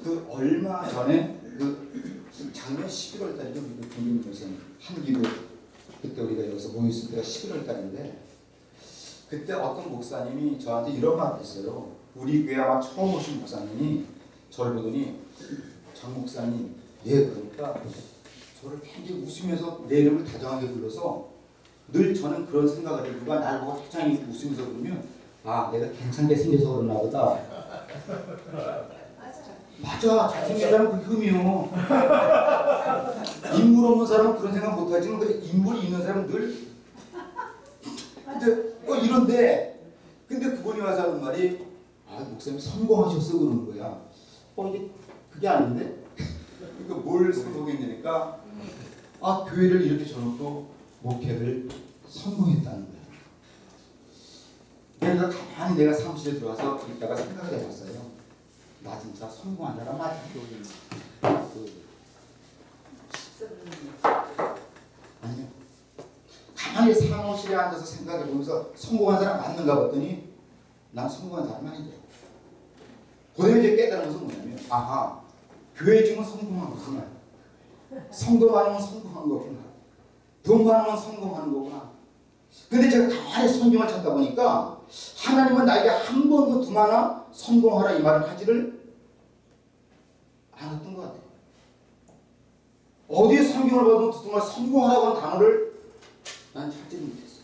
그 얼마 전에 그 작년 11월 달이죠. 그 국민무선 한기도 그때 우리가 여기서 모였을 때가 11월 달인데 그때 어떤 목사님이 저한테 이런 말 했어요. 우리 교회 아마 처음 오신 목사님이 저를 보더니 장 목사님 예 그러니까 저를 굉장히 웃으면서 내 이름을 다정하게 불러서 늘 저는 그런 생각을 해요. 누가 날 보고 화장이 웃으면서 그러면 아 내가 괜찮게 생겨서 그러나 보다 맞아. 잘생긴 사람은 그게 흠이요. 인물 없는 사람은 그런 생각 못하지만 근데 인물이 있는 사람은 늘 근데 어 이런데 근데 그분이 와서 하는 말이 아 목사님 성공하셨어 그러는 거야. 어 이게 그게 아닌데? 그러니까 뭘 성공했냐니까 아 교회를 이렇게 저놓고 목회를 성공했다는 거야. 내가 가만히 내가 사무실에 들어와서 이따가 생각을 해봤어요 나 진짜 성공한 사람 맞아 그, 아니요. 가만히 사무실에 앉아서 생각해 보면서 성공한 사람 맞는가 봤더니 난 성공한 사람이 아니더라고 그다음에 이제 깨달은 것은 뭐냐면 아하 교회 지금 성공한 거구나 성도 많으면 성공한 거구나. 돈 많으면 성공하는 거구나. 근데 제가 가만히 성경을 찾다 보니까 하나님은 나에게 한 번도 두 하나 성공하라 이 말을 하지를 않았던 것 같아요 어디에 성경을 봐도 정말 성공하라고 하는 단어를 난 찾지 못했어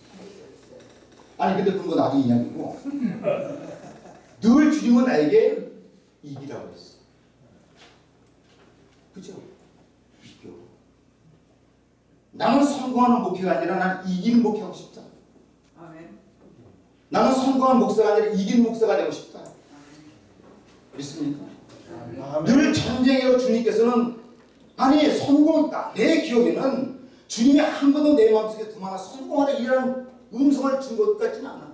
아니 근데 그건 뭐 나중에 이야기고 늘 주님은 나에게 이기라고 했어 그죠? 이겨 나는 성공하는 목회가 아니라 난 이기는 목회하고 싶다 아멘. 나는 성공한 목사가 아니라 이긴 목사가 되고 싶다. 믿습니까? 늘 전쟁에서 주님께서는 아니 성공했다 내 기억에는 주님이 한 번도 내 마음속에 두 하나 성공하라 이라는 음성을 준 것 같지는 않아.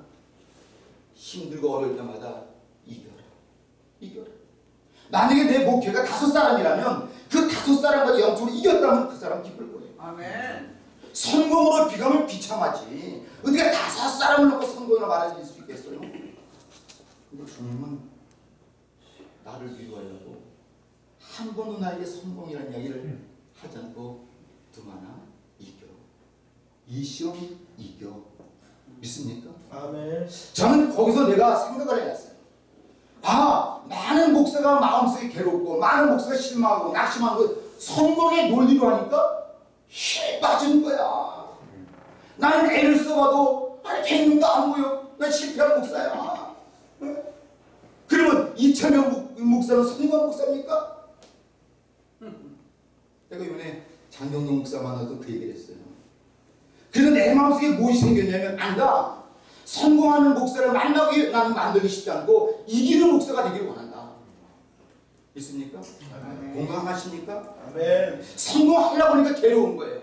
힘들고 어려울 때마다 이겨라. 이겨라. 만약에 내 목회가 다섯 사람이라면 그 다섯 사람과 영적으로 이겼다면 그 사람 기쁠 거예요. 아멘. 성공으로 비가면 비참하지 어떻게 다섯 사람을 놓고 성공이라 말할 수 있겠어요 근데 주님은 나를 위로하려고 한 번도 나에게 성공이라는 이야기를 하지 않고 두마나 이겨 이 시험 이겨 믿습니까? 아멘. 저는 거기서 내가 생각을 해봤어요. 아, 많은 목사가 마음속에 괴롭고, 많은 목사가 실망하고, 낙심하고, 성공의 논리로 하니까 힘이 빠지는 거야. 나는 애를 써봐도, 아니, 100명도 안 보여. 나 실패한 목사야. 응? 그러면 이철명 목- 목사는 성공한 목사입니까? 내가 이번에 장경동 목사 만나서 그 얘기를 했어요. 그래서 내 마음속에 무엇이 생겼냐면 안다. 성공하는 목사를 만나기 나는 만들기 쉽지 않고 이기는 목사가 되기를 원한다. 있습니까? 공감하십니까? 아멘. 성공하려고 하니까 괴로운 거예요.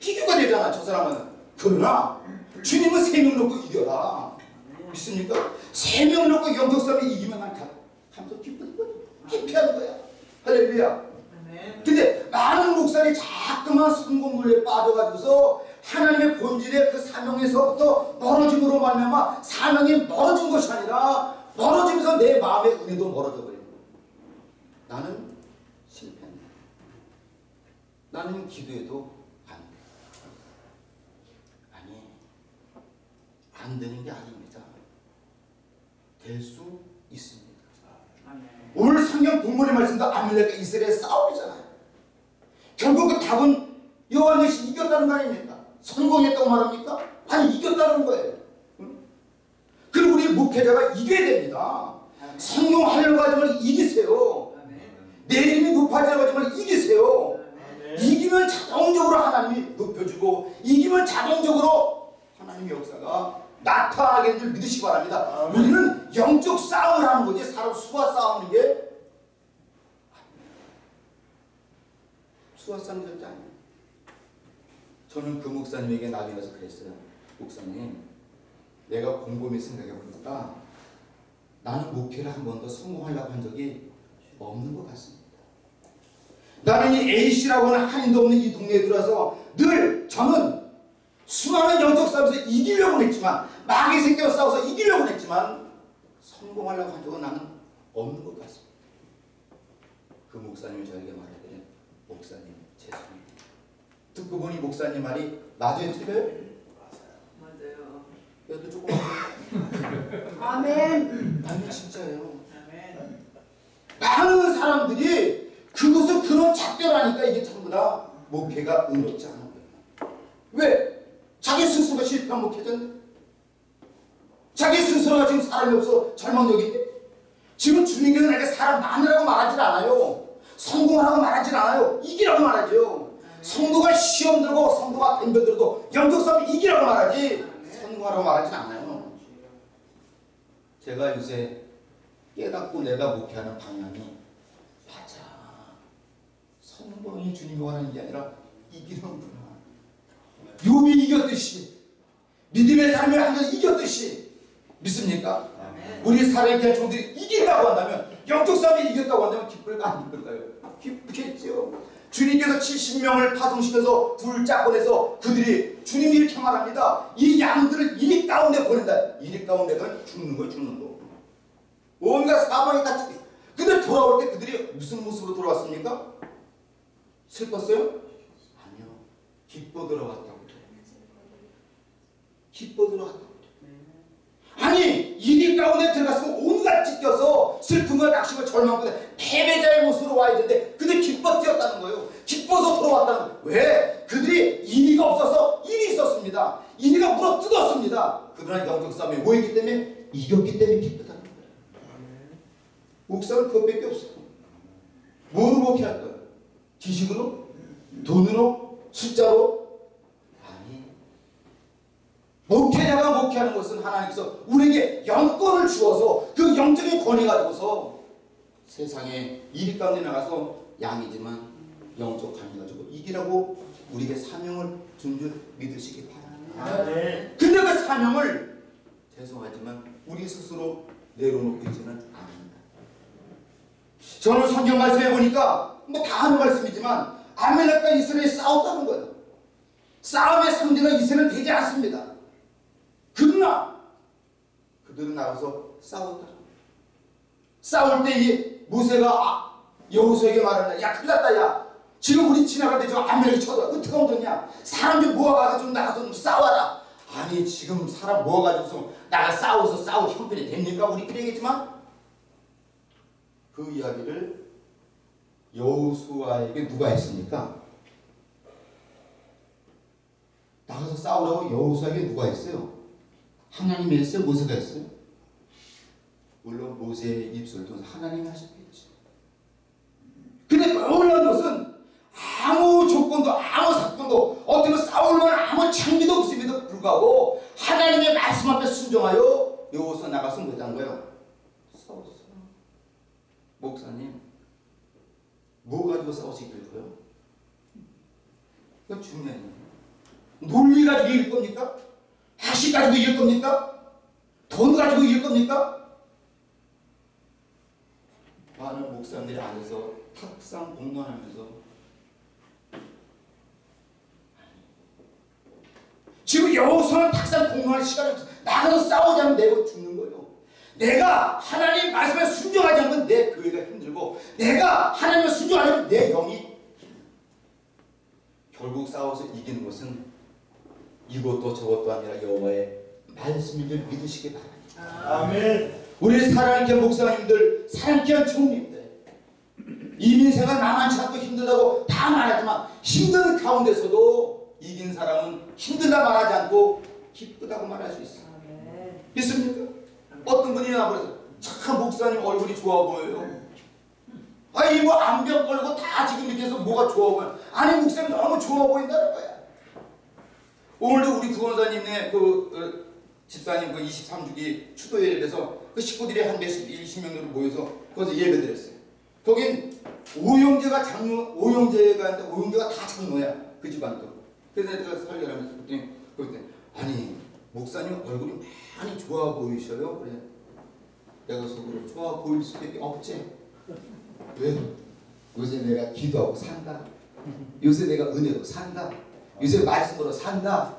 비교가 되잖아 저 사람은. 그러나 주님은 세 명 놓고 이겨라. 믿습니까? 세 명 놓고 영적 싸움에 이기면 난 감- 감독 기쁜 거야. 해피한 거야. 할렐루야. 아멘. 근데 많은 목사들이 자꾸만 성공물에 빠져가지고서 하나님의 본질의 그 사명에서부터 멀어짐으로 말미암아 사명이 멀어진 것이 아니라 멀어지면서 내 마음의 은혜도 멀어져 거예요. 나는 실패한다. 나는 기도해도 안 돼. 아니, 안 되는 게 아닙니다. 될 수 있습니다. 오늘 성경 본문의 말씀도 아밀렉과 이스라엘 싸움이잖아요. 결국 그 답은 여호와 대신 이겼다는 거 아닙니까? 성공했다고 말합니까? 아니 이겼다는 거예요. 응? 그리고 우리 목회자가 이겨야 됩니다. 성공하려고 하지 말고 이기세요. 내 이름이 하지 말고 이기세요. 아멘. 이기면 자동적으로 하나님이 높여주고 이기면 자동적으로 하나님의 역사가 나타나게 되는 줄 믿으시기 바랍니다. 아멘. 우리는 영적 싸움을 하는 거지 사람 수와 싸우는 게 수와 싸우는 절대 아니에요. 저는 그 목사님에게 나중에 가서 그랬어요. 목사님, 내가 곰곰이 생각해 보니까 나는 목회를 한 번도 성공하려고 한 적이 없는 것 같습니다. 나는 이 A씨라고 하는 한인도 없는 이 동네에 들어와서 늘 저는 수많은 영적 싸움에서 이기려고 했지만 마귀 새끼와 싸워서 이기려고 했지만 성공하려고 한 적은 나는 없는 것 같습니다. 그 목사님이 저에게 말하기를 목사님 죄송합니다. 듣고 보니 목사님 말이 맞아요 틀려요? 맞아요. 여도 조금 아멘. 아니 진짜예요. 아멘. 많은 사람들이 그것을 그런 작별하니까 이게 전부 다 목회가 의롭지 않은 거예요. 왜? 자기 스스로가 실패한 목회자인데 자기 스스로가 지금 사람이 없어 절망적인데 지금 주님께서 내가 사람 많으라고 말하지 않아요. 성공하라고 말하지 않아요. 이기라고 말하죠. 성도가 시험 들고 성도가 덤벼 들어도 영적 싸움 이기라고 말하지 성공하라고 말하진 않아요. 제가 요새 깨닫고 내가 목회하는 방향이. 성공이 주님이 원하는 게 아니라 이기는구나. 요비 이겼듯이 믿음의 삶을 한번 이겼듯이 믿습니까? 아멘. 우리 살아있는 종들이 이긴다고 한다면 영적 싸움이 이겼다고 한다면 기쁠까 안 기쁠까요? 기쁘겠죠. 주님께서 70명을 파송시켜서 둘 짝보내서 그들이 주님이 이렇게 말합니다. 이 양들을 이리 가운데 보낸다. 이리 가운데가 죽는 거예요 죽는 거. 온갖 사방이 다 죽- 근데 돌아올 때 그들이 무슨 모습으로 돌아왔습니까? 슬펐어요? 아니요. 기뻐 그래요. 기뻐 돌아왔다고 아니 이리 가운데 들어갔으면 온갖 찢겨서 슬픔과 낙심과 절망과 패배자의 모습으로 와야 되는데 그들 기뻐 뛰었다는 거예요. 기뻐서 돌아왔다는 거예요. 왜? 그들이 이리가 없어서 일이 있었습니다. 이리가 물어 뜯었습니다. 그러나 영적 싸움에 뭐 있기 때문에 이겼기 때문에 기쁘다는 거예요. 목사는 그것밖에 없어요. 뭐로 목회할 거예요? 지식으로? 돈으로? 숫자로? 아니 목회자가 목회하는 것은 하나님께서 우리에게 영권을 주어서 그 영적인 권위 가지고서 세상에 이리 가운데 나가서 양이지만 영적 관계 가지고 이기라고 우리에게 사명을 준 줄 믿으시기 바랍니다. 근데 그 사명을 죄송하지만 우리 스스로 내려놓고 있지는 않습니다. 저는 성경 말씀해 보니까 뭐 다 하는 말씀이지만 아멜렉과 이스라엘이 싸웠다는 거예요. 싸움의 상대가 이스라엘 되지 않습니다. 그러나 그들은 나가서 싸웠다. 싸울 때 이 모세가 아, 여호수에게 말한다. 야 큰일 났다 야. 지금 우리 지나갈 때 저 아멜렉이 쳐들어. 어떻게 하면 되냐. 사람 좀 모아가지고 좀 나가서 좀 싸워라. 아니 지금 사람 모아가지고서 나가 싸워서 싸울 형편이 됩니까? 우리끼리 얘기했지만 그 이야기를 여호수아에게 누가 했습니까? 나가서 싸우라고 여호수아에게 누가 했어요? 하나님이 했어요? 모세가 했어요? 물론 모세의 입술을 하나님이 하셨겠지. 근데 놀라운 것은 아무 조건도 아무 사건도 어떻게 싸울 만한 아무 장비도 없음에도 불구하고 하나님의 말씀 앞에 순종하여 여호수아 나가서 못한 거예요. 싸웠어. 목사님, 뭐 가지고 싸우시길 거요? 그거 중요한 얘기예요. 논리 가지고 이길 겁니까? 학식 가지고 이길 겁니까? 돈 가지고 이길 겁니까? 많은 목사님들이 안에서 탁상 공론하면서 지금 여호수아는 탁상 공론할 없어. 나가서 싸우지 않으면 내가 죽는 거예요. 내가 하나님 말씀에 순종하지 않으면 내 교회가 힘들고 내가 하나님을 순종하면 내 영이 결국 싸워서 이기는 것은 이것도 저것도 아니라 여호와의 말씀인 줄 믿으시기 바랍니다. 아멘. 우리 사랑하는 목사님들, 사랑하는 총님들 이민생활 만만치 않고 힘들다고 다 말하지만 힘든 가운데서도 이긴 사람은 힘들다 말하지 않고 기쁘다고 말할 수 있어요. 믿습니까? 어떤 분이 나버려서 참 목사님 얼굴이 좋아 보여요. 아니 뭐 안경 걸고 다 지금 밑에서 뭐가 좋아 보여. 아니 목사님 너무 좋아 보인다는 거야. 오늘도 우리 구원사님네 그 어, 집사님 그 23주기 추도 예배에서 그 식구들이 한 몇십, 20명 정도 모여서 거기서 예배 드렸어요. 거긴 오영재가 장로, 오영재가 있는데 오영재가 다 장로야. 그 집안도. 그래서 내가 설교를 하면서 그랬더니 아니 목사님 얼굴이 많이 좋아 보이셔요. 그래. 내가 속으로 좋아 보일 수밖에 없지. 왜? 요새 내가 기도하고 산다. 요새 내가 은혜로 산다. 요새 말씀으로 산다.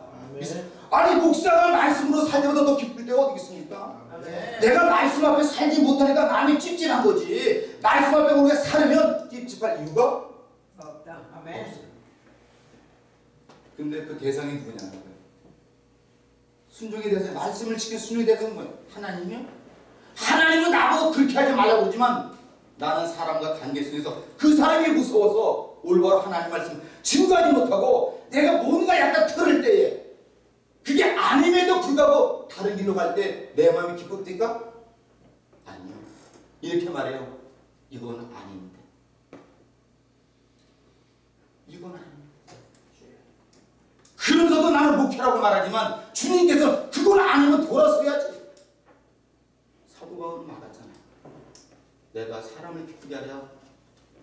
아니 목사가 말씀으로 살 때보다 더 기쁠 때가 어디 있습니까? 아멘. 내가 말씀 앞에 살지 못하니까 마음이 찝찝한 거지. 말씀 앞에 우리가 살면 이 순종할 이유가 없다. 아멘. 근데 그 대상이 누구냐는 거예요. 순종의 대상, 말씀을 지킨 순종의 대상은 뭐예요? 하나님이요? 하나님은 나보고 그렇게 하지 말라고 그러지만 나는 사람과 관계 속에서 그 사람이 무서워서 올바로 하나님 말씀 증거하지 못하고 내가 뭔가 약간 틀을 때에 그게 아님에도 불구하고 다른 길로 갈 때 내 마음이 기쁩니까? 아니요. 이렇게 말해요. 이건 아닌데. 이건 아닙니다. 그러면서도 나는 목표라고 말하지만 주님께서 그걸 아니면 돌아서야지. 사도 바울은 말하잖아. 내가 사람을 기쁘게 하려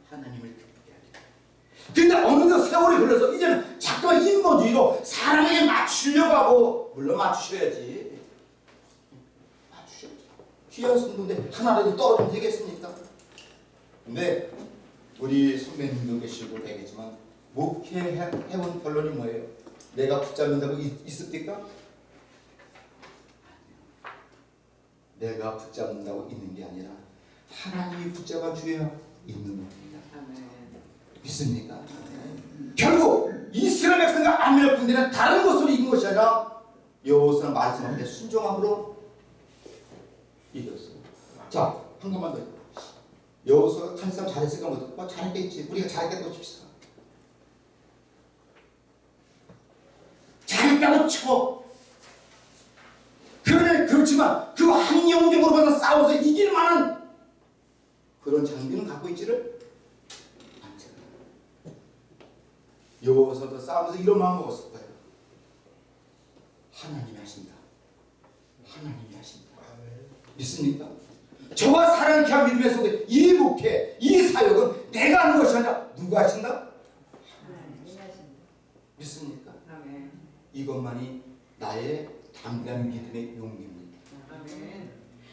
하나님을 기쁘게 하리. 근데 어느덧 세월이 흘러서 이제는 자꾸만 인본주의로 사람에게 맞추려고 하고 물론 맞추셔야지. 맞추셔야지. 귀한 성도인데 하나라도 떨어지면 되겠습니까? 근데 우리 선배님도 계시고 되겠지만 목회해온 결론이 뭐예요? 내가 붙잡는다고 있, 있습니까? 내가 붙잡는다고 있는 게 아니라 하나님이 붙잡아 주어야 있는 겁니다. 아멘. 믿습니까? 결국 이스라엘 백성과 아미라 군대는 다른 것으로 이긴 것이 아니라 여호수아는 말씀 앞에 순종함으로 이겼어요. 자, 한 것만 더. 여호수아가 칼싸움 잘했을까 못? 뭐 잘했겠지. 우리가 잘했다고 칩시다. 잘했다고 쳐. 그러네 그렇지만 그 한영적으로 봐서 싸워서 이길 만한 그런 장비는 갖고 있지를 않잖아요. 여호와서도 싸우면서 이런 마음 먹었을 거예요. 하나님이 하신다. 하나님이 하신다. 믿습니까? 저와 사랑케 한 믿음의 속에 이 목회, 이 사역은 내가 하는 것이 아니라 누가 하신다? 하나님 하신다. 믿습니까? 아멘. 이것만이 나의 담대한 믿음의 용기입니다. 아멘.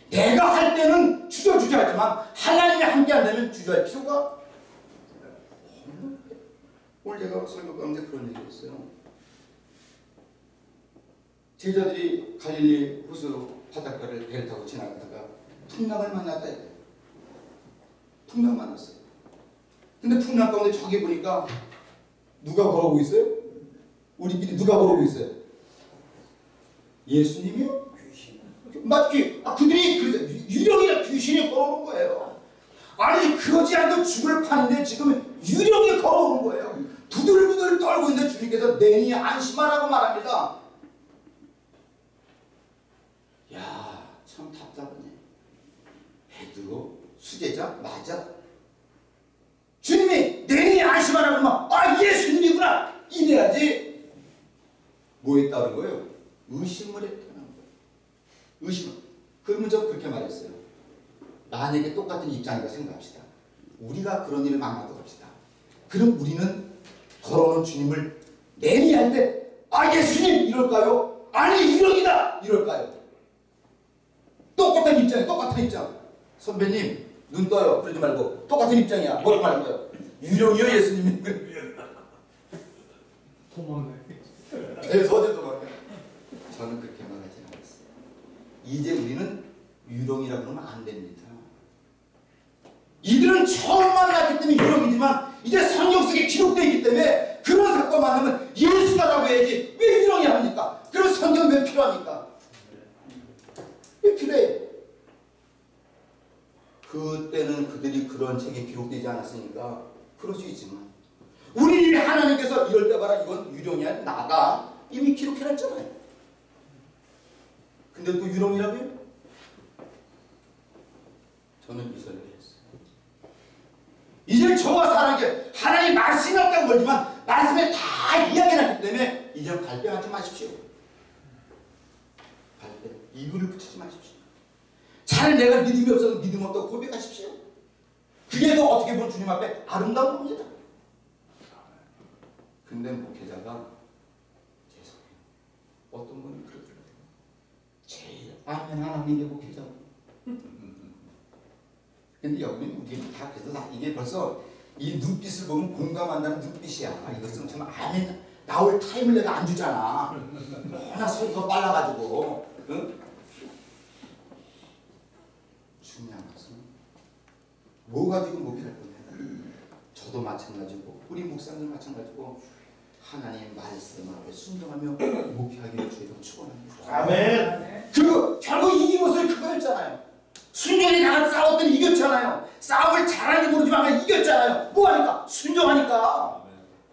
내가 할 때는 주저주저 하지만 하나님이 함께 한다면 주저할 필요가. 오늘 제가 설교 가운데 그런 얘기 했어요. 제자들이 갈릴리 호수 바닷가를 배를 타고 지나가다가 풍랑을 만났다 해요. 풍랑 만났어요. 근데 풍랑 가운데 저기 보니까 누가 걸어오고 있어요? 우리끼리 누가 걸어오고 있어요? 예수님이요? 맞지? 아, 그들이 유령이나 귀신이 걸어오는 거예요. 아니 그러지 않고 죽을 파는데 지금 유령이 걸어오는 거예요. 부들부들 떨고 있는데 주님께서 내니 안심하라고 말합니다. 야, 참 답답하네. 베드로 수제자 맞아. 주님이 내니 안심하라고 하면 아 예수님이구나 이래야지. 뭐 했다는 거예요? 의심을 했다는 거예요. 의심. 그러면 저 그렇게 말했어요. 만약에 똑같은 입장이라 생각합시다. 우리가 그런 일을 만났다고 합시다. 그럼 우리는 걸어오는 주님을 때, 아, 예수님! 이럴까요? 아니, 유령이다! 이럴까요? 똑같은 입장이야, 똑같은 입장. 선배님, 눈 떠요. 그러지 말고. 똑같은 입장이야. 뭐라고 말할 거예요? 유령이요, 예수님? 도망네. 그래서 어제도 말해요. 저는 그렇게 말하지 않았어요. 이제 우리는 유령이라 그러면 안 됩니다. 이들은 처음 만났기 때문에 유령이지만 이제 성경 속에 기록되어 있기 때문에 그런 사건 만나면 예수다라고 해야지 왜 유령이 합니까? 그럼 성경 왜 필요합니까? 왜 필요해? 그때는 그들이 그런 책에 기록되지 않았으니까 그럴 수 있지만 우리 하나님께서 이럴 때 봐라 이건 유령이 아니라 나다 이미 기록해놨잖아요. 근데 또 유령이라고요? 저는 이설을 했어요. 이제 저와 사랑에 하나님 말씀이 없다고 그러지만 말씀에 다 이야기해놨기 때문에 이제 발뺌하지 마십시오. 발뺌. 이유를 붙이지 마십시오. 차라리 내가 믿음이 없어서 믿음 없다고 고백하십시오. 그게 더 어떻게 보면 주님 앞에 아름다운 겁니다. 근데 목회자가. 어떤 분이 그러더라고요. 제일 아멘 하나님 게 목회자고. 근데 여기는 우리는 다 그래서 다 이게 벌써 이 눈빛을 보면 공감한다는 눈빛이야. 이것은 정말 아멘 나올 타임을 내가 안 주잖아. 워낙 소리가 빨라가지고. 응? 중요한 것은 뭐 가지고 목회할 거냐. 저도 마찬가지고 우리 목사님 마찬가지고 하나님 말씀 앞에 순종하며 목회하기를 주의로 축원합니다. 아멘. 그리고 결국 이긴 것은 그거였잖아요. 순종이 나가 싸웠더니 이겼잖아요. 싸움을 잘하는지 모르지만 이겼잖아요. 뭐하니까? 순종하니까.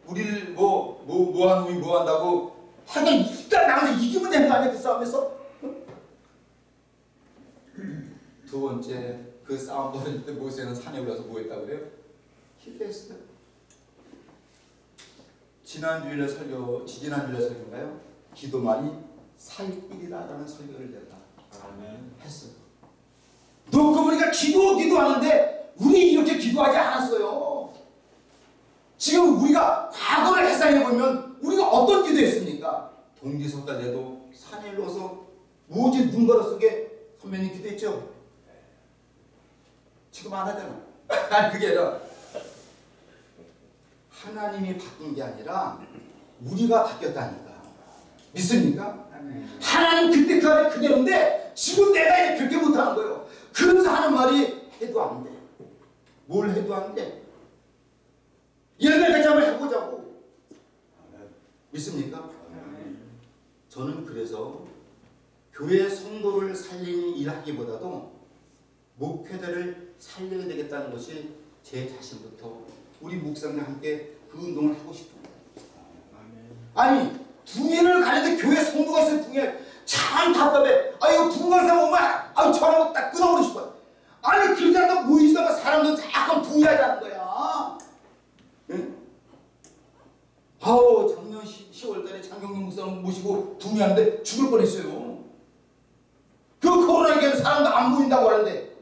우리를 뭐, 뭐, 뭐한 놈이 뭐 한다고 하여간 일단 나가서 이기면 되는 거 아니야 그 싸움에서? 두 번째 그 싸움 벌일 때 모세는 산에 올라서 뭐 했다고 그래요? 기도했어요. 지난 주일에 설교, 지지난 주일에 설교인가요? 기도만이 살길이라라는 설교를 아멘. 했어요. 놓고 보니까 기도 기도하는데 우리 이렇게 기도하지 않았어요. 지금 우리가 과거를 해상해 보면 우리가 어떤 기도했습니까? 동지석달 내도 산에 올라서 오직 눈가루 속에 선배님 기도했죠? 지금 안 하잖아. 그게 아니라 하나님이 바뀐 게 아니라 우리가 바뀌었다니까. 믿습니까? 하나님 그때 그 안에 그대로인데 지금 내가 그렇게 못하는 거예요. 그래서 하는 말이 해도 안 돼. 뭘 해도 안 돼. 열매까지 한번 해보자고. 믿습니까? 저는 그래서 교회 성도를 살리는 일하기보다도 목회자를 살려야 되겠다는 것이 제 자신부터 우리 목사님과 함께 그 운동을 하고 싶은 거예요. 아니 붕해를 가는데 교회 성도가 있어요 붕해 참 답답해. 아 이거 붕해서 오면 아유 저라고 딱 끊어버리고 싶어요. 아니 그러지 않고 모이시다가 사람들 자꾸 붕해하자는 거야. 응? 아우 작년 10, 월 달에 장경림 목사님 모시고 붕해하는데 죽을 뻔했어요. 그 코로나 얘기하면 사람도 안 보인다고 하는데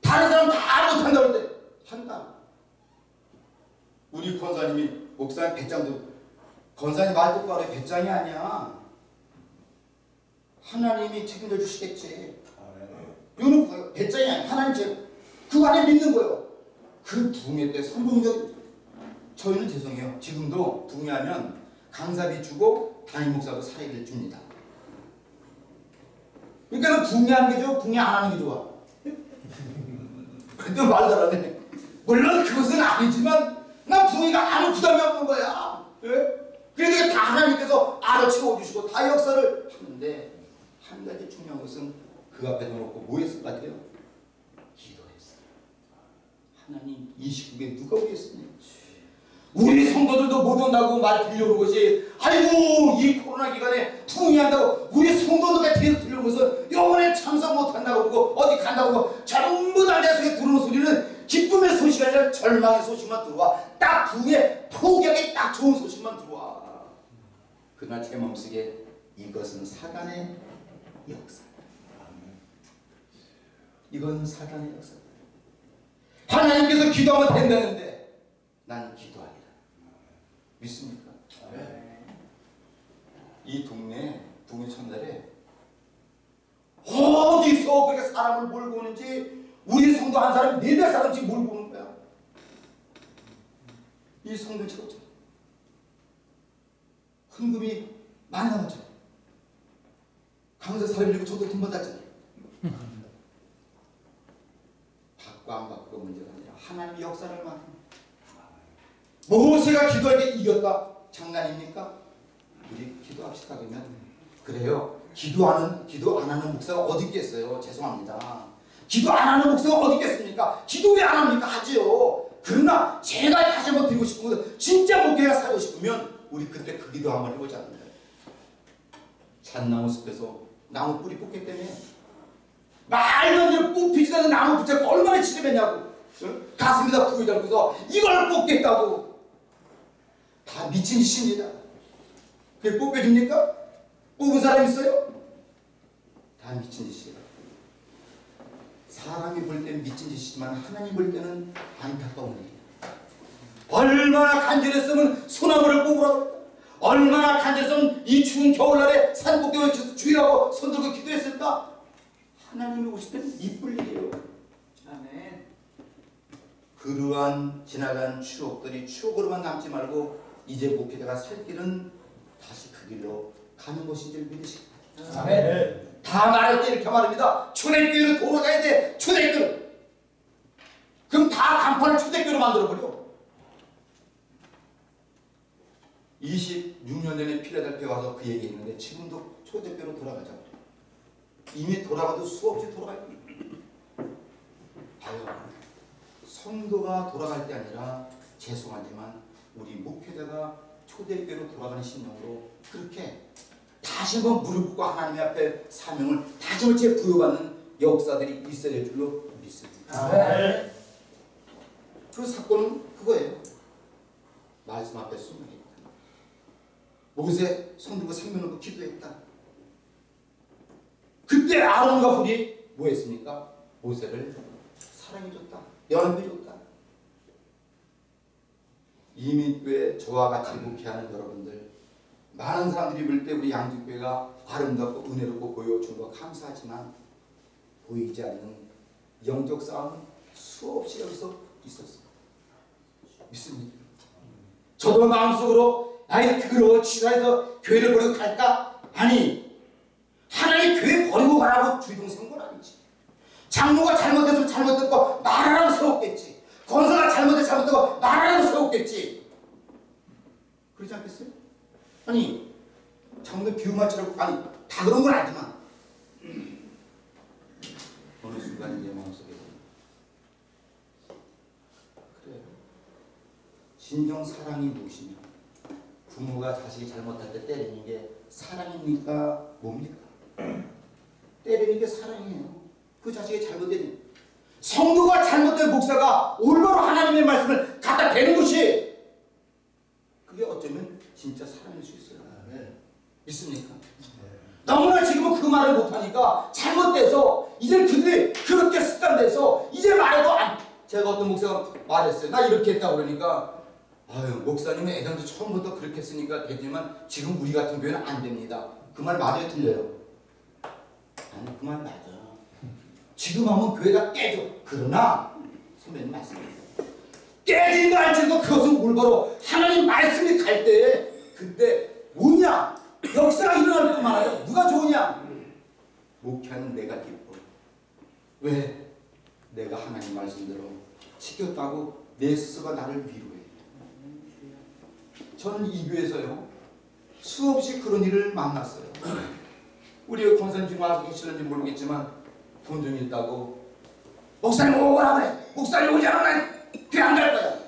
다른 사람 다 못한다고 하는데 한다 우리 권사님이 목사님 배짱도 권사님 말 똑바로 해. 배짱이 아니야. 하나님이 책임져 주시겠지. 이거는 뭐예요? 배짱이 아니야. 하나님 책 그거 안에 믿는 거예요. 그 붕해 때 선동적 저희는 죄송해요. 지금도 붕해하면 강사비 주고 담임 목사도 사례비를 줍니다. 그러니까 붕해하는 게 좋아? 붕해 안 하는 게 좋아? 그때 말도 안 해. 물론 그것은 아니지만 나 붕이가 아무 부담이 없는 거야. 예? 그러니까 다 하나님께서 알아 채워주시고 다 역사를 하는데 한 가지 중요한 것은 그 앞에 놓고 뭐 했을 것 같아요? 기도했어요. 하나님 이 시국에 누가 오겠습니까? 우리 성도들도 못 온다고 말 들려오는 것이 아이고 이 코로나 기간에 풍이한다고 우리 성도들과 뒤에서 들려오면서 영원에 참석 못한다고 그러고 어디 간다고 그러고 전부 다 내 속에 들어오는 소리는 기쁨의 소식이 아니라 절망의 소식만 들어와. 딱 붕에 포기하기 딱 좋은 소식만 들어와. 그날 제 마음속에 이것은 사단의 역사. 이건 사단의 역사. 하나님께서 기도하면 된다는데 난 기도하리라 믿습니까? 이 동네 동네 첫날에 어디서 그렇게 사람을 몰고 오는지 우리 성도 한 사람이 네네 사람씩 몰고 오는 거야? 이 성도 찍었죠 헌금이 많이 나왔죠 강사 사람 들고 저도 돈 받았잖아요 받고 안 받고 문제가 아니라 하나님의 역사를 맡는 모세가 기도할 때 이겼다. 장난입니까? 우리 기도합시다 그러면. 그래요. 기도하는 기도 안 하는 목사가 어디 있겠어요? 죄송합니다 기도 안 하는 목사가 어디 있겠습니까? 기도 왜 안 합니까? 하지요. 그러나 제가 다시 한번 드리고 싶은 것은 진짜 목회가 살고 싶으면 우리 그때 그 기도 한번 거예요 잣나무 숲에서 나무 뿌리 뽑기 때문에. 말도 안 되는 뽑히지도 않는 나무 붙잡고 얼마나 지르겠냐고. 응? 가슴에다 부여 잡고서 이걸 뽑겠다고. 다 미친 짓입니다. 그게 뽑혀줍니까? 뽑은 사람 있어요? 다 미친 짓이에요 사람이 볼 때는 미친 짓이지만 하나님 볼 때는 안타까운 일이에요 얼마나 간절했으면 소나무를 그랬다. 얼마나 간절했으면 이 추운 겨울날에 산꼭대기에 외쳐서 주의하고 손들고 기도했을까? 하나님이 오실 때는 이쁠 일이에요 아멘. 그러한 지나간 추억들이 추억으로만 남지 말고 이제 목회자가 살 길은 다시 그 길로 가는 것인 줄 믿으시기 바랍니다. 아멘. 다 말할 때 이렇게 말합니다. 초대교회로 돌아가야 돼. 초대교회로. 그럼 다 간판을 초대교회로 만들어버려. 26년 전에 필라델피아 와서 그 얘기했는데 지금도 초대교회로 돌아가자. 이미 돌아가도 수없이 돌아가요. 봐요. 성도가 돌아갈 때 아니라 죄송하지만 우리 목회자가 초대교회로 돌아가는 심령으로 그렇게 다시 한번 무릎 꿇고 하나님 앞에 사명을 한번 재 부여받는 역사들이 있어야 될 줄로 믿습니다. 아멘. 그 사건은 그거예요. 말씀 앞에 순응했다. 모세 성도가 생명 놓고 기도했다. 그때 아론과 훌이 뭐 했습니까? 모세를 사랑해줬다. 연합해줬다. 이민교회 저와 같이 목회하는 여러분들 많은 사람들이 볼 때 우리 양주교회가 아름답고 은혜롭고 보여준 거 감사하지만 보이지 않는 영적 싸움은 수없이 여기서 있었습니다. 믿습니까? 저도 마음속으로 아이 더러워 치사해서 교회를 버리고 갈까? 아니 하나님 교회 버리고 가라고 주동 세운 건 아니지 장로가 잘못해서 잘못했고 말하라고 세웠겠지 권사가 잘못해서 잘못했고 말하라고 세웠겠지 그러지 않겠어요? 아니 장로 비유마처럼 아니 다 그런 건 아니지만 어느 순간 내 마음속에 그래요 진정 사랑이 무엇이냐? 부모가 자식이 잘못할 때 때리는 게 사랑입니까? 뭡니까? 때리는 게 사랑이에요. 그 자식이 잘못된 성도가 잘못된 목사가 올바로 하나님의 말씀을 갖다 대는 것이 진짜 사랑일 수 있어요. 믿습니까? 너무나 지금은 그 말을 못하니까 잘못돼서 이제 그들이 그렇게 습관돼서 이제 말해도 안 제가 어떤 목사가 말했어요. 나 이렇게 했다 그러니까 아유 목사님은 애당도 처음부터 그렇게 했으니까 되지만 지금 우리 같은 교회는 안 됩니다. 그 말 맞아요 틀려요? 아니 그 말 맞아. 지금 하면 교회가 깨져. 그러나 선배님 말씀하세요. 깨진 거 알지도 그것은 올바로 하나님 말씀이 갈때 그때 뭐냐 역사가 일어날 때도 많아요. 누가 좋으냐? 목회하는 내가 기뻐. 왜? 내가 하나님 말씀대로 지켰다고 내 스스로가 나를 위로해. 저는 이 교회에서요 수없이 그런 일을 만났어요. 우리 권사님 와서 계시는지 모르겠지만 돈좀 있다고 목사님 오라 그래. 목사님 오지 않으 면 교회 안갈 거야.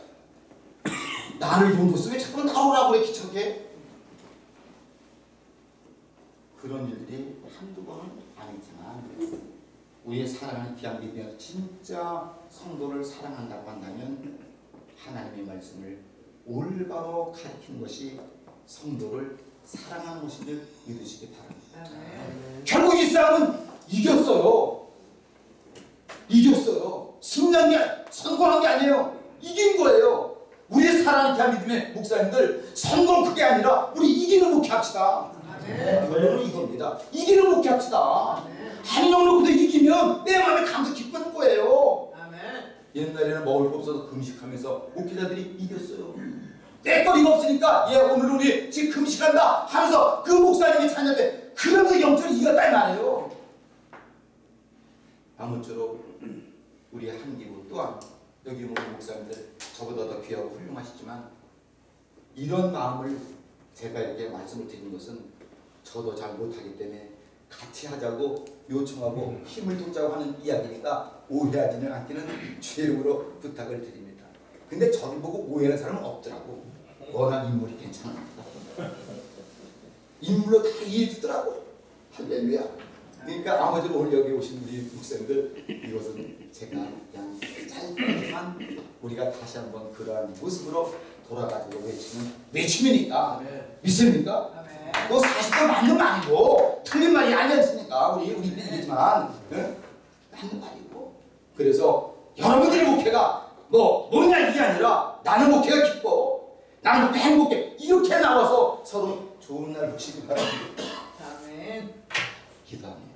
나를 돈왜 자꾸 나오라고 그래 귀찮게. 그런 일들이 한두 번은 아니지만 우리의 사랑하는 믿음에서 진짜 성도를 사랑한다고 한다면 하나님의 말씀을 올바로 가르치는 것이 성도를 사랑하는 것인 줄 믿으시기 바랍니다. 결국 이 싸움은. 이겼어요. 승리한 게 아니- 성공한 게 아니에요. 이긴 거예요. 우리의 사랑하는 귀한 믿음의 목사님들 성공 그게 아니라 우리 이기는 목회 합시다. 아멘. 결론은 이겁니다. 이기는 목회 합시다. 아멘. 한명 놓고도 이기면 내 마음에 감사 기쁜 거예요. 옛날에는 먹을 거 없어서 금식하면서 목회자들이 이겼어요. 때거리가 없으니까 얘 오늘 우리 지금 금식한다 하면서 그 목사님이 찾는데 그러면서 영적으로 이겼다 이 말이에요. 아무쪼록 우리 한기부 또한 여기 모든 목사님들 저보다 더 귀하고 훌륭하시지만 이런 마음을 제가 이렇게 말씀을 드리는 것은 저도 잘 못하기 때문에 같이 하자고 요청하고 힘을 쏟자고 하는 이야기니까 오해하지는 않기는 이름으로 부탁을 드립니다. 근데 저를 보고 오해하는 사람은 없더라고. 워낙 인물이 괜찮아. 인물로 다 이해해 주더라고. 할렐루야. 그러니까 아버지로 오늘 여기 오신 우리 목사님들 이것은 제가 그냥 짧게만 우리가 다시 한번 그러한 모습으로 돌아가지고 외치는 외침이니까 믿습니까? 아멘. 뭐 사실도 맞는 말이고 틀린 말이 아니었으니까 우리 우리 얘기지만 예? 맞는 말이고 그래서 여러분들의 목회가 뭐 뭐냐 이게 아니라 나는 목회가 기뻐 나는 목회 행복해 이렇게 나와서 서로 좋은 날 보시기 바랍니다 아멘. 기도합니다